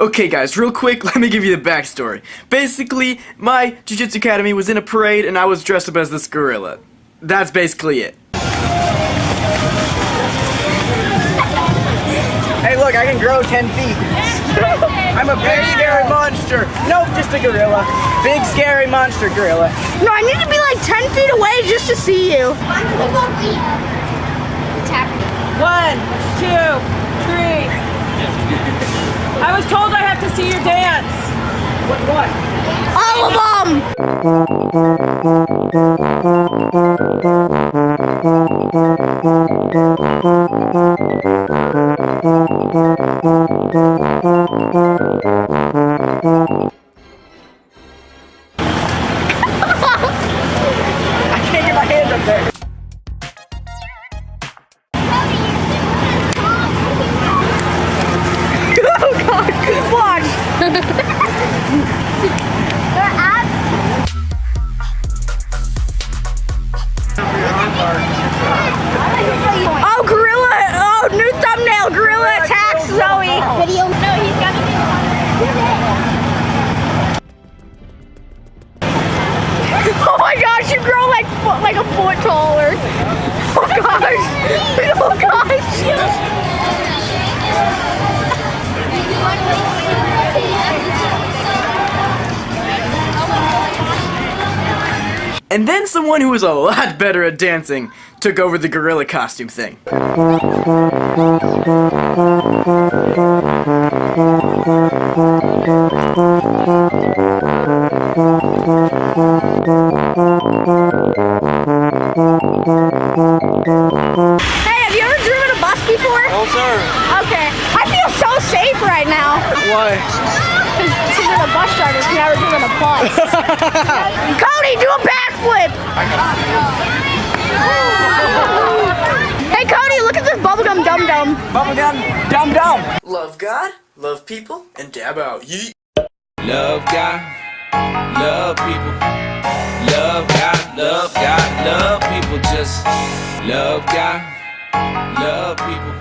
Okay guys, real quick, let me give you the backstory. Basically, my Jiu-Jitsu Academy was in a parade and I was dressed up as this gorilla. That's basically it. Hey look, I can grow 10 feet. I'm a big scary monster. Nope, just a gorilla. Big scary monster gorilla. No, I need to be like 10 feet away just to see you. One, two, three. What, what? All of them! Oh, gorilla! Oh, new thumbnail! Gorilla attacks Zoe. Video. No, he's got Oh my gosh, you grow like like a foot taller. Oh gosh! Oh gosh! And then someone who was a lot better at dancing took over the gorilla costume thing. Hey, have you ever driven a bus before? Oh, sir. Okay. I feel so safe right now. Why? Because you're a bus driver, you've never driven a bus. Cody, do a backflip! Hey Cody, look at this bubblegum dum dum. Bubblegum, dum dum. Love God, love people, and dab out. Yeet. Love God, love people. Love God, love God, love people. Just love God, love people.